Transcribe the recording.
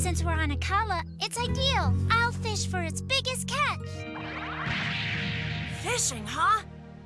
Since we're on Akala, it's ideal. I'll fish for its biggest catch. Fishing, huh?